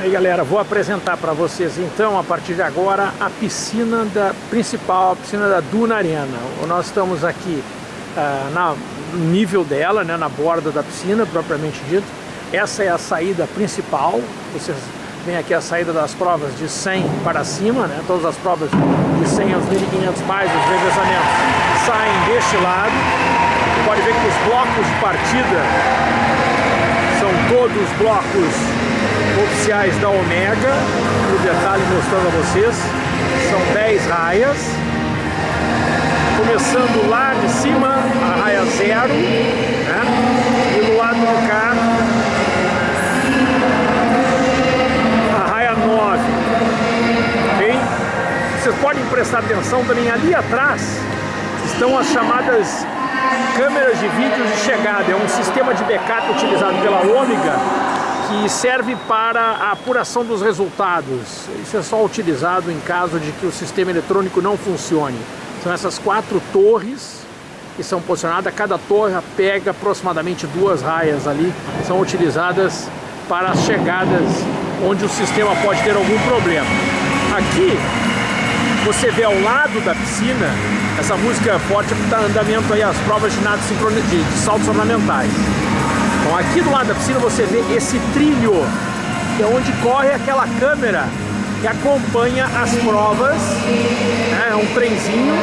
Aí galera, vou apresentar para vocês então, a partir de agora, a piscina da principal, a piscina da Duna Arena. Nós estamos aqui uh, na, nível dela, né, na borda da piscina, propriamente dito. Essa é a saída principal, vocês veem aqui a saída das provas de 100 para cima, né, todas as provas de 100 aos 1500 mais os revezamentos saem deste lado. Pode ver que os blocos de partida são todos blocos oficiais da Omega, no detalhe mostrando a vocês, são 10 raias, começando lá de cima, a raia zero, né? e do lado do cá, a raia 9, ok? Vocês podem prestar atenção também ali atrás, estão as chamadas câmeras de vídeos de chegada, é um sistema de backup utilizado pela Ômega que serve para a apuração dos resultados. Isso é só utilizado em caso de que o sistema eletrônico não funcione. São essas quatro torres que são posicionadas, cada torre pega aproximadamente duas raias ali, são utilizadas para as chegadas onde o sistema pode ter algum problema. Aqui você vê ao lado da piscina essa música forte que está andamento aí as provas de nado de, de saltos ornamentais. Aqui do lado da piscina você vê esse trilho, que é onde corre aquela câmera que acompanha as provas, né? é um trenzinho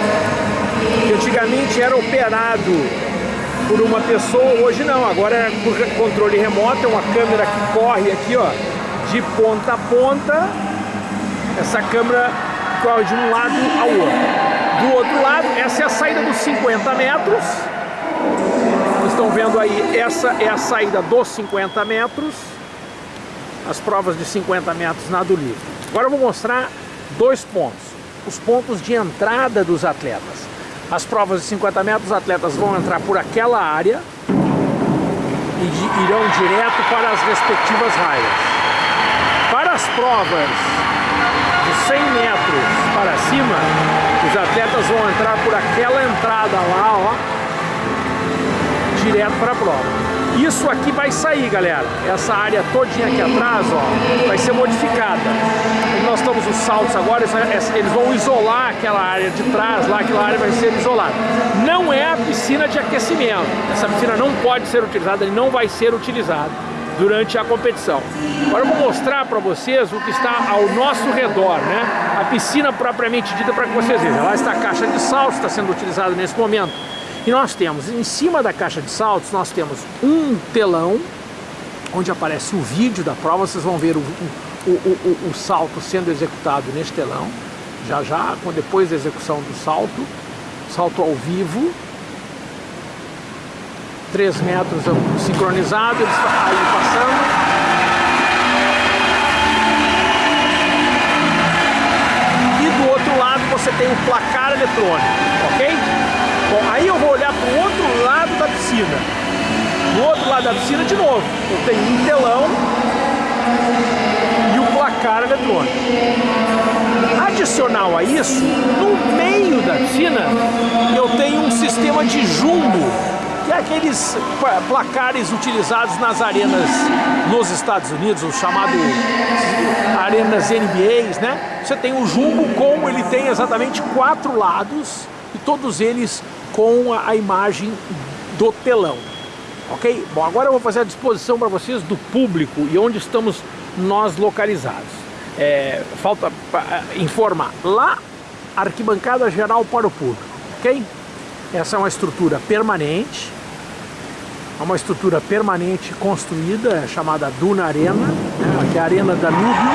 que antigamente era operado por uma pessoa, hoje não, agora é por controle remoto, é uma câmera que corre aqui ó, de ponta a ponta, essa câmera corre de um lado ao outro. Do outro lado, essa é a saída dos 50 metros, estão vendo aí, essa é a saída dos 50 metros, as provas de 50 metros nado livre. Agora eu vou mostrar dois pontos, os pontos de entrada dos atletas. As provas de 50 metros, os atletas vão entrar por aquela área e irão direto para as respectivas raias. Para as provas de 100 metros para cima, os atletas vão entrar por aquela entrada lá, ó, direto para a prova. Isso aqui vai sair, galera. Essa área todinha aqui atrás, ó, vai ser modificada. nós estamos os saltos agora, eles vão isolar aquela área de trás, lá aquela área vai ser isolada. Não é a piscina de aquecimento. Essa piscina não pode ser utilizada, ele não vai ser utilizado durante a competição. Agora eu vou mostrar para vocês o que está ao nosso redor, né? A piscina propriamente dita para que vocês vejam. Lá está a caixa de saltos, está sendo utilizada nesse momento e nós temos, em cima da caixa de saltos, nós temos um telão, onde aparece o vídeo da prova, vocês vão ver o, o, o, o salto sendo executado neste telão, já já, depois da execução do salto, salto ao vivo, 3 metros sincronizado, eles aí passando. E do outro lado você tem o placar eletrônico, ok? Bom, aí eu vou olhar para o outro lado da piscina. Do outro lado da piscina, de novo, eu tenho um telão e o placar eletrônico. Adicional a isso, no meio da piscina, eu tenho um sistema de jumbo, que é aqueles placares utilizados nas arenas nos Estados Unidos, os chamados arenas NBAs, né? Você tem o jumbo como ele tem exatamente quatro lados e todos eles com a, imagem do telão. Ok? Bom, agora eu vou fazer a disposição para vocês do público e onde estamos nós localizados. É, falta informar. Lá, arquibancada geral para o público, ok? Essa é uma estrutura permanente, é uma estrutura permanente construída, é chamada Duna Arena, né, que é a Arena Danúbio.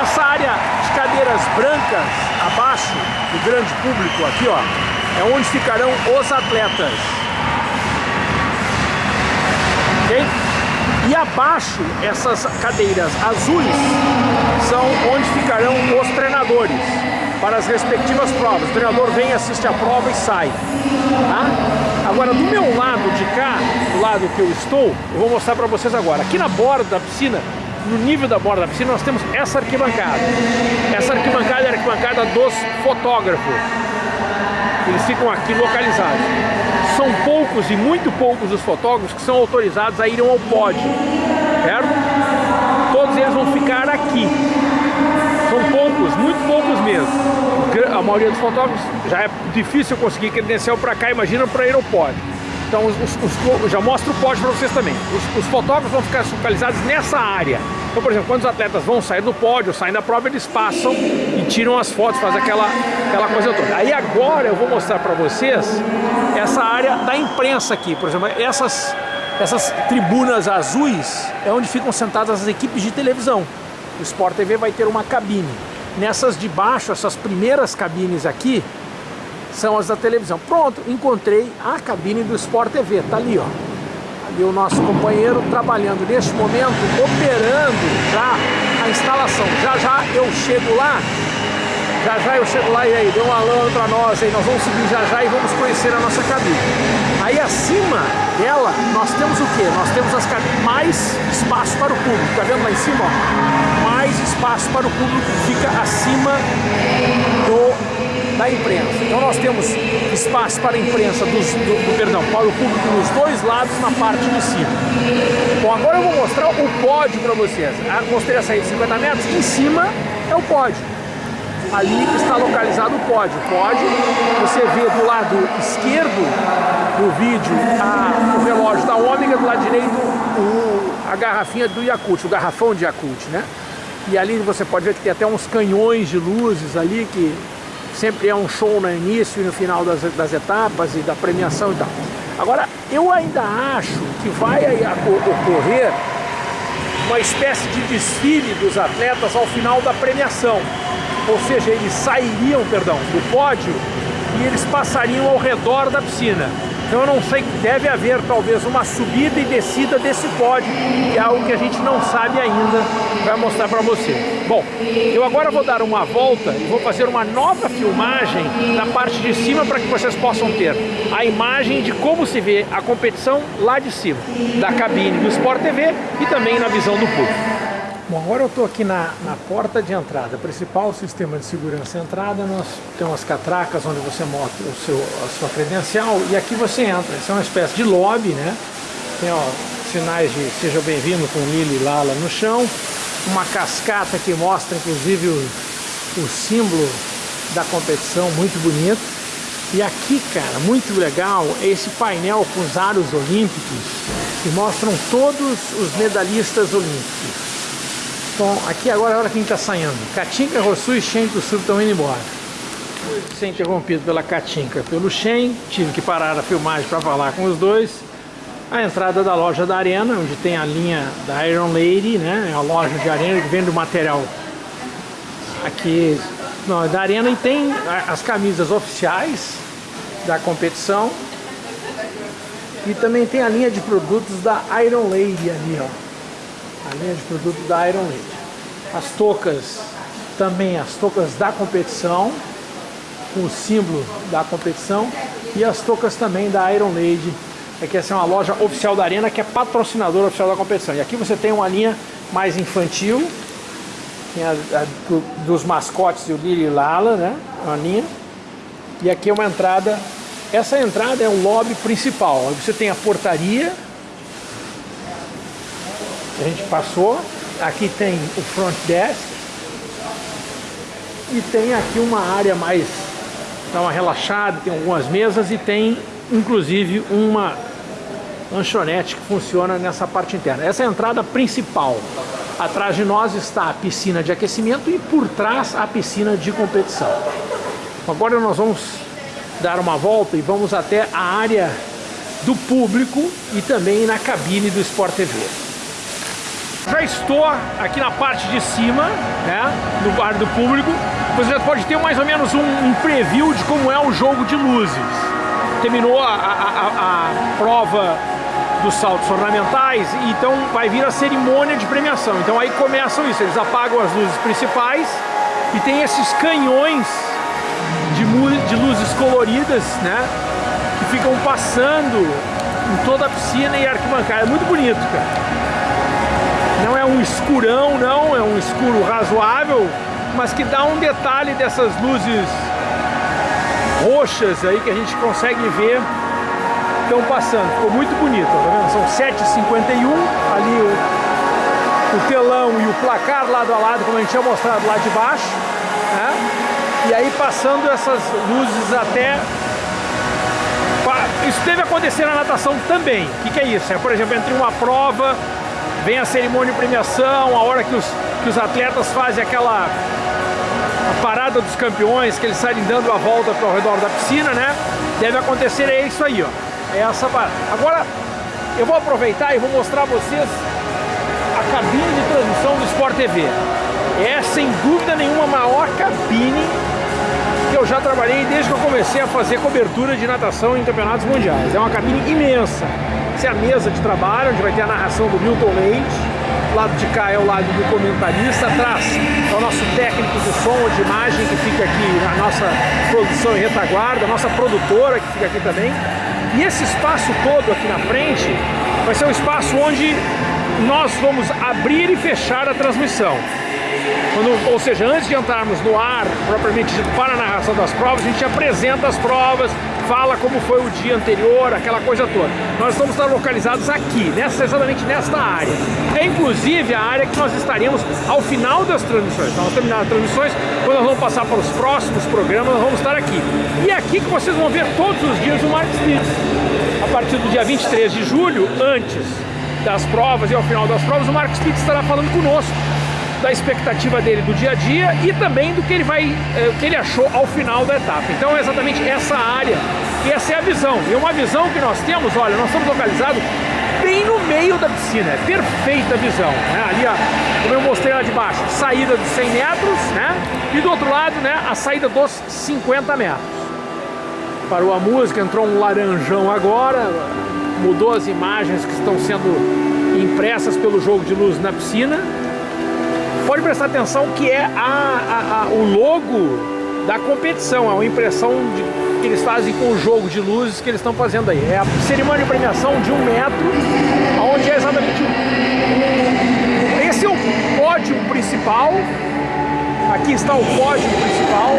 Essa área de cadeiras brancas abaixo do grande público aqui, ó, é onde ficarão os atletas. Ok? E abaixo, essas cadeiras azuis são onde ficarão os treinadores para as respectivas provas. O treinador vem, assiste a prova e sai. Tá? Agora, do meu lado de cá, do lado que eu estou, eu vou mostrar para vocês agora. Aqui na borda da piscina, no nível da borda da piscina, nós temos essa arquibancada. Essa arquibancada é a arquibancada dos fotógrafos. Eles ficam aqui localizados. São poucos e muito poucos os fotógrafos que são autorizados a irem ao pódio, certo? todos eles vão ficar aqui. São poucos, muito poucos mesmo. A maioria dos fotógrafos já é difícil conseguir credencial para cá, imagina para aeroporto. Então os, os, os, já mostro o pódio para vocês também. Os, os, fotógrafos vão ficar localizados nessa área. Então, por exemplo, quando os atletas vão sair do pódio, saem da prova, eles passam e tiram as fotos, fazem aquela, aquela coisa toda. Aí agora eu vou mostrar para vocês essa área da imprensa aqui. Por exemplo, essas, essas tribunas azuis é onde ficam sentadas as equipes de televisão. O Sport TV vai ter uma cabine. Nessas de baixo, essas primeiras cabines aqui, são as da televisão. Pronto, encontrei a cabine do Sport TV, tá ali, ó. Ali o nosso companheiro trabalhando neste momento, operando já a instalação. Já já eu chego lá, já já eu chego lá e aí, dê um alô pra nós aí, nós vamos subir já já e vamos conhecer a nossa cabine. Aí acima dela, nós temos o que? Nós temos as cabines, mais espaço para o público, tá vendo lá em cima, ó? Mais espaço para o público, fica acima do da imprensa. Então nós temos espaço para a imprensa, dos, do, do, perdão, para o público nos dois lados na parte de cima. Bom, agora eu vou mostrar o pódio para vocês. Ah, mostrei a saída de 50 metros, em cima é o pódio. Ali está localizado o pódio. O pódio, você vê do lado esquerdo do vídeo a, o relógio da Ômega, do lado direito o, a garrafinha do Yakult, o garrafão de Yakult, né? E ali você pode ver que tem até uns canhões de luzes ali que sempre é um show no início e no final das, das etapas e da premiação e tal. Agora, eu ainda acho que vai ocorrer uma espécie de desfile dos atletas ao final da premiação. Ou seja, eles sairiam, perdão, do pódio e eles passariam ao redor da piscina. Então eu não sei, deve haver talvez uma subida e descida desse pódio, que é algo que a gente não sabe ainda, vai mostrar para você. Bom, eu agora vou dar uma volta e vou fazer uma nova filmagem na parte de cima para que vocês possam ter a imagem de como se vê a competição lá de cima, da cabine do Sport TV e também na visão do público. Bom, agora eu estou aqui na, na, porta de entrada, principal sistema de segurança entrada, nós temos as catracas onde você mostra o seu, a sua credencial e aqui você entra, isso é uma espécie de lobby, né? Tem ó, sinais de seja bem-vindo com Lili Lala no chão, uma cascata que mostra inclusive o, o símbolo da competição, muito bonito. E aqui, cara, muito legal, é esse painel com os aros olímpicos que mostram todos os medalhistas olímpicos. Bom, aqui agora é a hora que a gente está saindo. Catinca, Rossu e Shen do Sul estão indo embora. Ser interrompido pela Catinca, pelo Shen, tive que parar a filmagem para falar com os dois. A entrada da loja da Arena, onde tem a linha da Iron Lady, né? É a loja de arena que vende o material aqui não, é da Arena e tem as camisas oficiais da competição. E também tem a linha de produtos da Iron Lady ali, ó a linha de produto da Iron Lady. As toucas, também as toucas da competição, com o símbolo da competição, e as toucas também da Iron Lady, é que essa é uma loja oficial da Arena, que é patrocinadora oficial da competição. E aqui você tem uma linha mais infantil, tem a, a do, dos mascotes e o Lili Lala, né? Uma linha. E aqui é uma entrada, essa entrada é o lobby principal. Você tem a portaria, a gente passou. Aqui tem o front desk. E tem aqui uma área mais, dá uma relaxada, tem algumas mesas e tem inclusive uma lanchonete que funciona nessa parte interna. Essa é a entrada principal. Atrás de nós está a piscina de aquecimento e por trás a piscina de competição. Agora nós vamos dar uma volta e vamos até a área do público e também na cabine do Sport TV. Já estou aqui na parte de cima, né, do bar do público. Você já pode ter mais ou menos um, um preview de como é o jogo de luzes. Terminou a, a, a, a prova dos saltos ornamentais, então vai vir a cerimônia de premiação. Então aí começam isso, eles apagam as luzes principais e tem esses canhões de, de luzes coloridas, né, que ficam passando em toda a piscina e arquibancada. É muito bonito, cara. Não é um escurão, não, é um escuro razoável, mas que dá um detalhe dessas luzes roxas aí que a gente consegue ver estão passando. Ficou muito bonito, tá vendo? São 7h51, ali o telão e o placar lado a lado, como a gente tinha mostrado lá de baixo, né? E aí passando essas luzes até... Isso deve acontecer na natação também. O que, que é isso? É, por exemplo, entre uma prova, vem a cerimônia de premiação, a hora que os, que os atletas fazem aquela parada dos campeões, que eles saem dando a volta para o redor da piscina, né? Deve acontecer é isso aí, ó. É essa parada. Agora, eu vou aproveitar e vou mostrar a vocês a cabine de transmissão do Sport TV. É, sem dúvida nenhuma, a maior cabine que eu já trabalhei desde que eu comecei a fazer cobertura de natação em campeonatos mundiais. É uma cabine imensa. Essa é a mesa de trabalho, onde vai ter a narração do Milton Leite, o lado de cá é o lado do comentarista, atrás é o nosso técnico de som ou de imagem que fica aqui na nossa produção em retaguarda, a nossa produtora que fica aqui também. E esse espaço todo aqui na frente vai ser um espaço onde nós vamos abrir e fechar a transmissão. Quando, ou seja, antes de entrarmos no ar, propriamente dito, para a narração das provas, a gente apresenta as provas, fala como foi o dia anterior, aquela coisa toda. Nós estar localizados aqui, nessa, exatamente nesta área. É inclusive a área que nós estaremos ao final das transmissões. Nós terminar as transmissões, quando nós vamos passar para os próximos programas, nós vamos estar aqui. E é aqui que vocês vão ver todos os dias o Mark Spitz. A partir do dia 23 de julho, antes das provas e ao final das provas, o Mark Spitz estará falando conosco da expectativa dele do dia a dia e também do que ele vai, eh, que ele achou ao final da etapa. Então é exatamente essa área e essa é a visão. E uma visão que nós temos, olha, nós estamos localizados bem no meio da piscina, é perfeita visão. Né? Ali, ó, como eu mostrei lá de baixo, saída dos 100 metros, né? E do outro lado, né, a saída dos 50 metros. Parou a música, entrou um laranjão agora, mudou as imagens que estão sendo impressas pelo jogo de luz na piscina pode prestar atenção que é a, a, a, o logo da competição, é uma impressão de, que eles fazem com o jogo de luzes que eles estão fazendo aí. É a cerimônia de premiação de um metro, onde é exatamente... Esse é o pódio principal, aqui está o pódio principal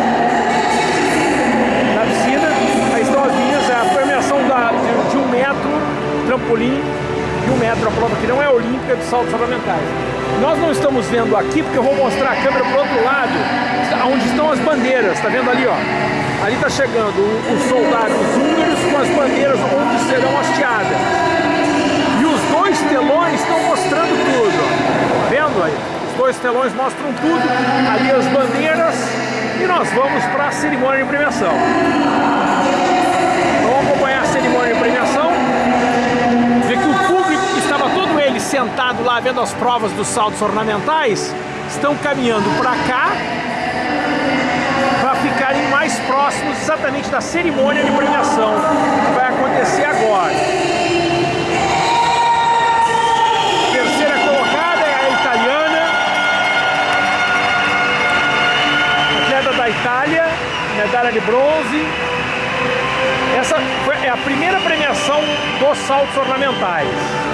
da piscina, aí estão as linhas, é a premiação da, de, de um metro, trampolim, de um metro a prova que não é olímpica de saltos ornamentais. Nós não estamos vendo aqui porque eu vou mostrar a câmera para o outro lado, onde estão as bandeiras, está vendo ali, ó? Ali está chegando os soldados húngaros com as bandeiras onde serão hasteadas. E os dois telões estão mostrando tudo, ó. Tá vendo aí? Os dois telões mostram tudo, ali as bandeiras, e nós vamos para a cerimônia de premiação. Vamos acompanhar a cerimônia de premiação sentado lá vendo as provas dos saltos ornamentais, estão caminhando para cá para ficarem mais próximos exatamente da cerimônia de premiação que vai acontecer agora. Terceira colocada é a italiana, atleta da Itália, medalha de bronze. Essa é a primeira premiação dos saltos ornamentais.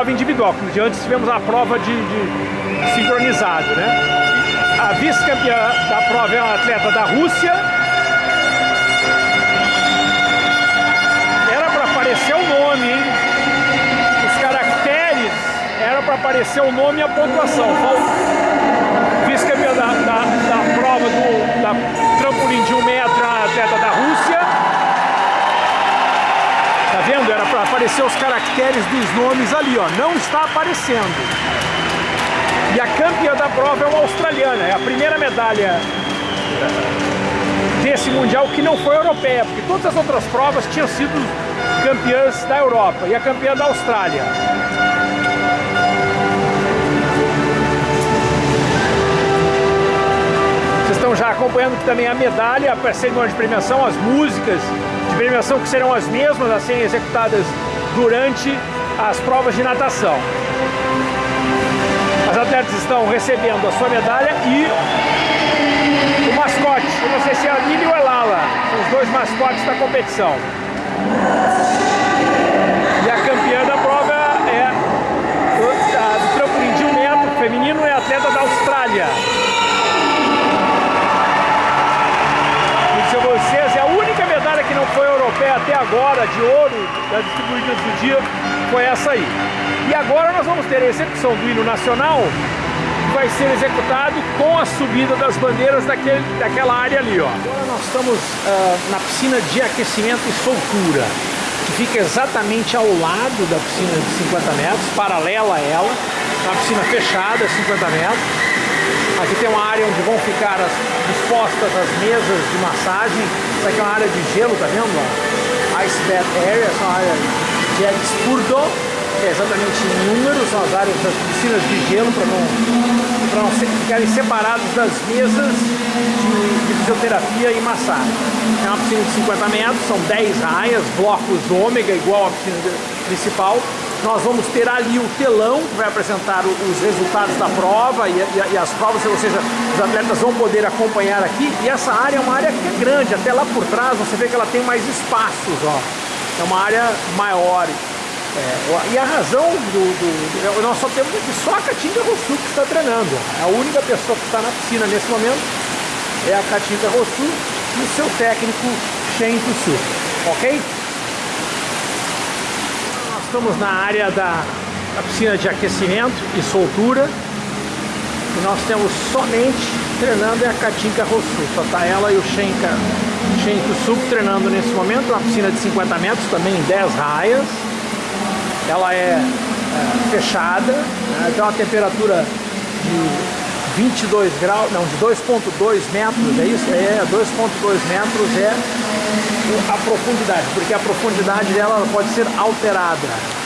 Prova individual, porque antes tivemos a prova de, de sincronizado, né? A vice-campeã da prova é uma atleta da Rússia. Era para aparecer o nome, hein? Os caracteres era para aparecer o nome e a pontuação. Vice-campeã da, da, da, prova do da trampolim de um metro, a atleta da Rússia. Tá vendo? Era para aparecer os caracteres dos nomes ali, ó. Não está aparecendo. E a campeã da prova é uma australiana. É a primeira medalha desse Mundial que não foi europeia, porque todas as outras provas tinham sido campeãs da Europa e a campeã da Austrália. Vocês estão já acompanhando também a medalha, a cerimônia de premiação, as músicas de premiação que serão as mesmas a serem executadas durante as provas de natação. As atletas estão recebendo a sua medalha e o mascote. Eu não sei se é a Lili ou a Lala. São os dois mascotes da competição. E a campeã da prova é do trampolim de um metro feminino é atleta da Austrália. Europeia até agora, de ouro, das distribuídas do dia, foi essa aí. E agora nós vamos ter a execução do hino nacional, que vai ser executado com a subida das bandeiras daquele, daquela área ali. Ó. Agora nós estamos uh, na piscina de aquecimento e soltura, que fica exatamente ao lado da piscina de 50 metros, paralela a ela, uma piscina fechada, 50 metros. Aqui tem uma área onde vão ficar as, dispostas as mesas de massagem. Isso aqui é uma área de gelo, tá vendo? Ice Bath Area, essa é uma área de expurdo, que é exatamente em números, são as áreas das piscinas de gelo para não, não ficarem separadas das mesas de, de, fisioterapia e massagem. É uma piscina de 50 metros, são 10 raias, blocos ômega, igual à piscina principal. Nós vamos ter ali o telão que vai apresentar os resultados da prova e, e, e, as provas, ou seja, os atletas vão poder acompanhar aqui. E essa área é uma área que é grande, até lá por trás você vê que ela tem mais espaços, ó. É uma área maior. É, e a razão do, do, Nós só temos aqui só a Catinga Rossu que está treinando. A única pessoa que está na piscina nesse momento é a Catinga Rossu e o seu técnico Shen Tussu. Ok? Estamos na área da, da piscina de aquecimento e soltura. E nós temos somente treinando é a Katinka Rossu. Só está ela e o Shenka, Shen Tussu treinando nesse momento. Uma piscina de 50 metros, também em 10 raias ela é, é fechada, né? tem uma temperatura de 22 graus, não, de 2.2 metros, é isso? É, 2.2 metros é a profundidade, porque a profundidade dela pode ser alterada.